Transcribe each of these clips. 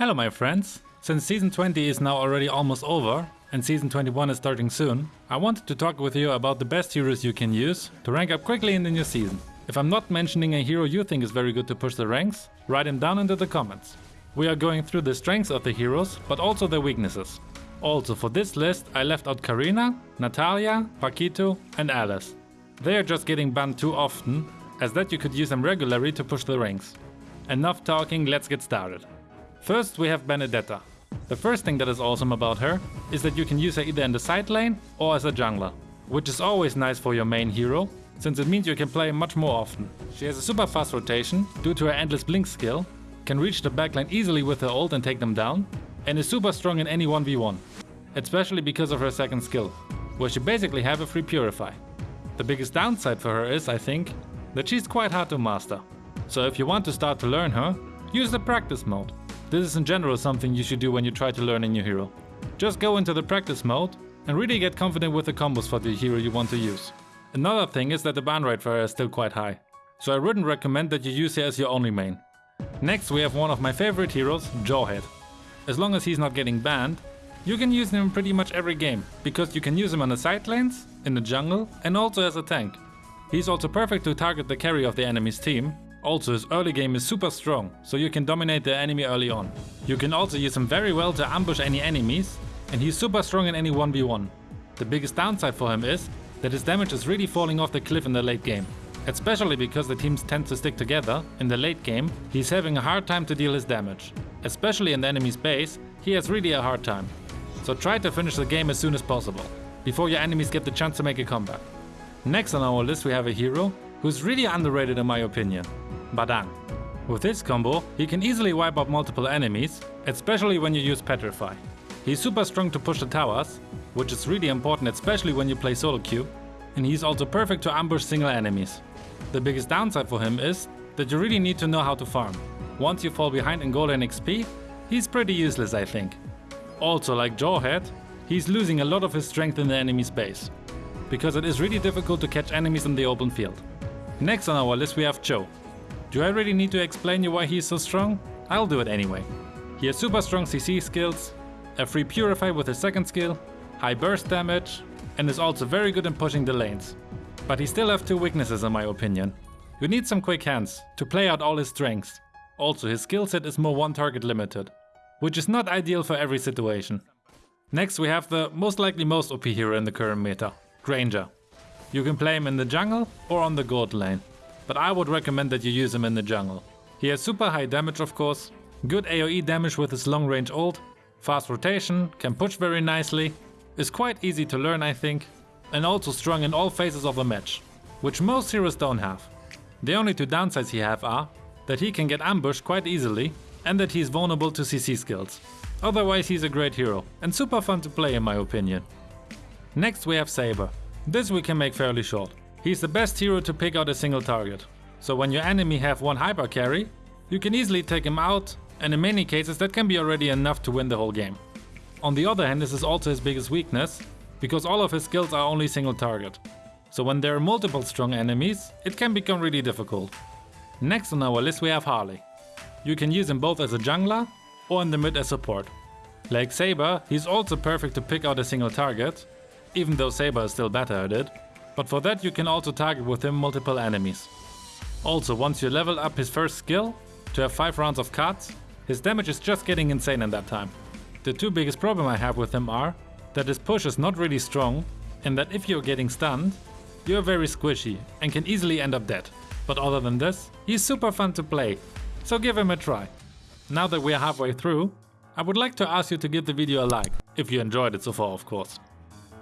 Hello my friends! Since season 20 is now already almost over and season 21 is starting soon, I wanted to talk with you about the best heroes you can use to rank up quickly in the new season. If I'm not mentioning a hero you think is very good to push the ranks, write him down into the comments. We are going through the strengths of the heroes, but also their weaknesses. Also for this list I left out Karina, Natalia, Paquito and Alice. They are just getting banned too often, as that you could use them regularly to push the ranks. Enough talking, let's get started. First we have Benedetta. The first thing that is awesome about her is that you can use her either in the side lane or as a jungler, which is always nice for your main hero, since it means you can play much more often. She has a super fast rotation due to her endless blink skill, can reach the backline easily with her ult and take them down, and is super strong in any 1v1, especially because of her second skill, where she basically have a free purify. The biggest downside for her is, I think, that she's quite hard to master. So if you want to start to learn her, use the practice mode. This is in general something you should do when you try to learn a new hero. Just go into the practice mode and really get confident with the combos for the hero you want to use. Another thing is that the ban rate for is still quite high, so I wouldn't recommend that you use her as your only main. Next we have one of my favorite heroes, Jawhead. As long as he's not getting banned, you can use him in pretty much every game, because you can use him on the side lanes, in the jungle and also as a tank. He's also perfect to target the carry of the enemy's team also his early game is super strong, so you can dominate the enemy early on. You can also use him very well to ambush any enemies, and he's super strong in any 1v1. The biggest downside for him is that his damage is really falling off the cliff in the late game. Especially because the teams tend to stick together, in the late game he's having a hard time to deal his damage. Especially in the enemy's base, he has really a hard time. So try to finish the game as soon as possible, before your enemies get the chance to make a comeback. Next on our list we have a hero who's really underrated in my opinion. Badang. With this combo, he can easily wipe out multiple enemies, especially when you use Petrify. He's super strong to push the towers, which is really important especially when you play solo queue, and he's also perfect to ambush single enemies. The biggest downside for him is that you really need to know how to farm. Once you fall behind in gold and XP, he's pretty useless I think. Also like Jawhead, he's losing a lot of his strength in the enemy's base, because it is really difficult to catch enemies in the open field. Next on our list we have Chou. Do I really need to explain you why he's so strong? I'll do it anyway. He has super strong CC skills, a free Purify with his second skill, high burst damage, and is also very good in pushing the lanes. But he still has two weaknesses in my opinion. You need some quick hands to play out all his strengths. Also his skill set is more one target limited, which is not ideal for every situation. Next we have the most likely most OP hero in the current meta, Granger. You can play him in the jungle or on the gold lane but I would recommend that you use him in the jungle. He has super high damage of course, good AoE damage with his long range ult, fast rotation, can push very nicely, is quite easy to learn I think, and also strong in all phases of the match, which most heroes don't have. The only two downsides he have are that he can get ambushed quite easily and that he is vulnerable to CC skills. Otherwise he's a great hero and super fun to play in my opinion. Next we have Saber. This we can make fairly short. He's the best hero to pick out a single target. So when your enemy have one hyper carry, you can easily take him out and in many cases that can be already enough to win the whole game. On the other hand this is also his biggest weakness, because all of his skills are only single target. So when there are multiple strong enemies, it can become really difficult. Next on our list we have Harley. You can use him both as a jungler or in the mid as support. Like Saber, he's also perfect to pick out a single target, even though Saber is still better at it, but for that you can also target with him multiple enemies. Also, once you level up his first skill, to have 5 rounds of cards, his damage is just getting insane in that time. The two biggest problem I have with him are that his push is not really strong and that if you're getting stunned, you're very squishy and can easily end up dead. But other than this, he's super fun to play, so give him a try. Now that we're halfway through, I would like to ask you to give the video a like, if you enjoyed it so far of course.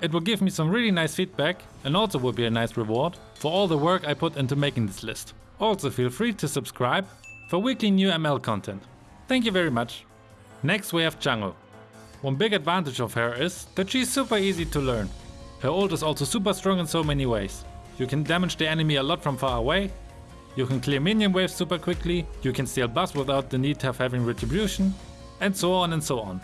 It will give me some really nice feedback and also would be a nice reward for all the work I put into making this list. Also feel free to subscribe for weekly new ML content. Thank you very much. Next we have Chang'e. One big advantage of her is that she's super easy to learn. Her ult is also super strong in so many ways. You can damage the enemy a lot from far away, you can clear minion waves super quickly, you can steal buffs without the need of having retribution, and so on and so on.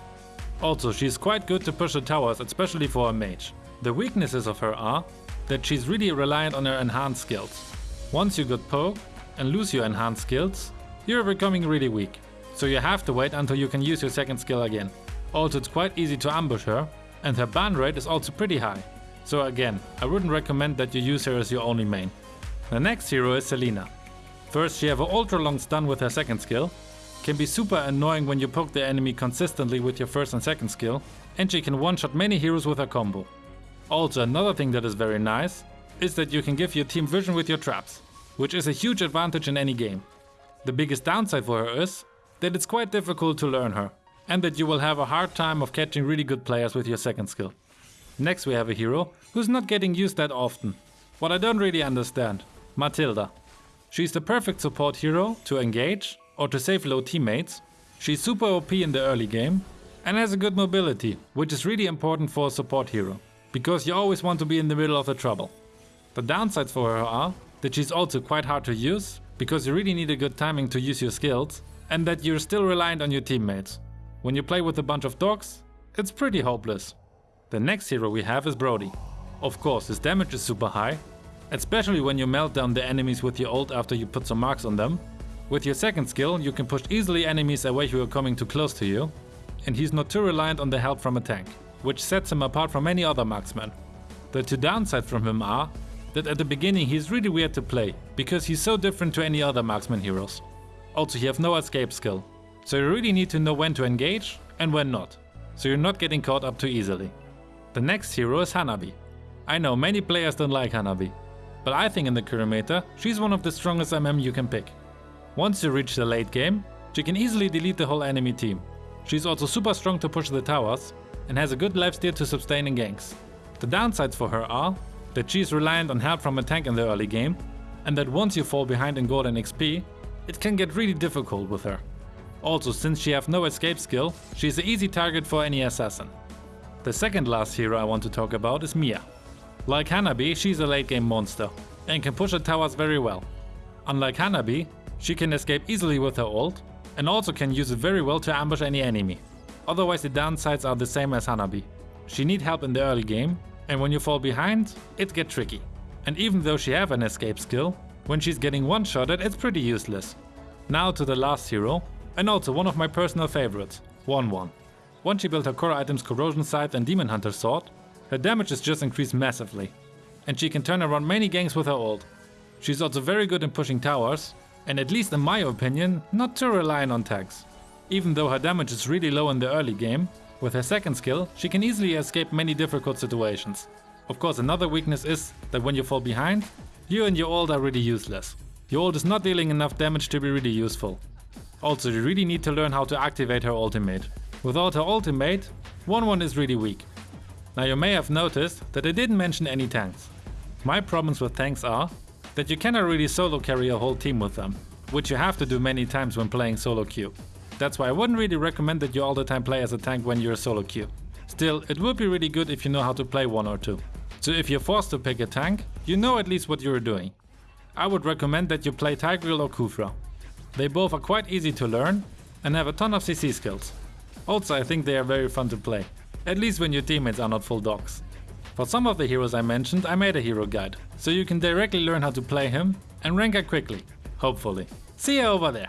Also, she's quite good to push the towers, especially for a mage. The weaknesses of her are that she's really reliant on her enhanced skills. Once you get poke and lose your enhanced skills, you're becoming really weak. so you have to wait until you can use your second skill again. Also it's quite easy to ambush her, and her ban rate is also pretty high. So again, I wouldn't recommend that you use her as your only main. The next hero is Selena. First she have a ultra long stun with her second skill, can be super annoying when you poke the enemy consistently with your first and second skill, and she can one-shot many heroes with her combo. Also another thing that is very nice, is that you can give your team vision with your traps, which is a huge advantage in any game. The biggest downside for her is that it's quite difficult to learn her, and that you will have a hard time of catching really good players with your second skill. Next we have a hero who's not getting used that often. What I don't really understand. Mathilda. She's the perfect support hero to engage or to save low teammates. She's super OP in the early game and has a good mobility, which is really important for a support hero, because you always want to be in the middle of the trouble. The downsides for her are that she's also quite hard to use, because you really need a good timing to use your skills, and that you're still reliant on your teammates. When you play with a bunch of dogs, it's pretty hopeless. The next hero we have is Brody. Of course, his damage is super high, especially when you melt down the enemies with your ult after you put some marks on them. With your second skill, you can push easily enemies away who are coming too close to you, and he's not too reliant on the help from a tank, which sets him apart from any other marksman. The two downsides from him are that at the beginning he's really weird to play, because he's so different to any other marksman heroes. Also he has no escape skill, so you really need to know when to engage and when not, so you're not getting caught up too easily. The next hero is Hanabi. I know many players don't like Hanabi, but I think in the current meta, she's one of the strongest MM you can pick. Once you reach the late game, she can easily delete the whole enemy team. She's also super strong to push the towers, and has a good lifesteal to sustain in ganks. The downsides for her are that she's reliant on help from a tank in the early game, and that once you fall behind in gold and XP, it can get really difficult with her. Also, since she has no escape skill, she's an easy target for any assassin. The second last hero I want to talk about is Miya. Like Hanabi, she's a late game monster and can push the towers very well. Unlike Hanabi, she can escape easily with her ult and also can use it very well to ambush any enemy. Otherwise the downsides are the same as Hanabi. She need help in the early game and when you fall behind, it get tricky. And even though she have an escape skill, when she's getting one-shotted it's pretty useless. Now to the last hero, and also one of my personal favorites, Wanwan. Once she built her core items Corrosion Scythe and Demon Hunter Sword, her damage is just increased massively. And she can turn around many ganks with her ult. She's also very good in pushing towers, and at least in my opinion, not too reliant on tags. Even though her damage is really low in the early game, with her second skill, she can easily escape many difficult situations. Of course another weakness is that when you fall behind, you and your ult are really useless. Your ult is not dealing enough damage to be really useful. Also you really need to learn how to activate her ultimate. Without her ultimate, Wanwan is really weak. Now you may have noticed that I didn't mention any tanks. My problems with tanks are that you cannot really solo carry a whole team with them, which you have to do many times when playing solo queue. That's why I wouldn't really recommend that you all the time play as a tank when you're solo queue. Still, it would be really good if you know how to play one or two. So if you're forced to pick a tank, you know at least what you're doing. I would recommend that you play Tigreal or Khufra. They both are quite easy to learn and have a ton of CC skills. Also I think they are very fun to play, at least when your teammates are not full dogs. For some of the heroes I mentioned I made a hero guide, so you can directly learn how to play him and rank up quickly, hopefully. See you over there!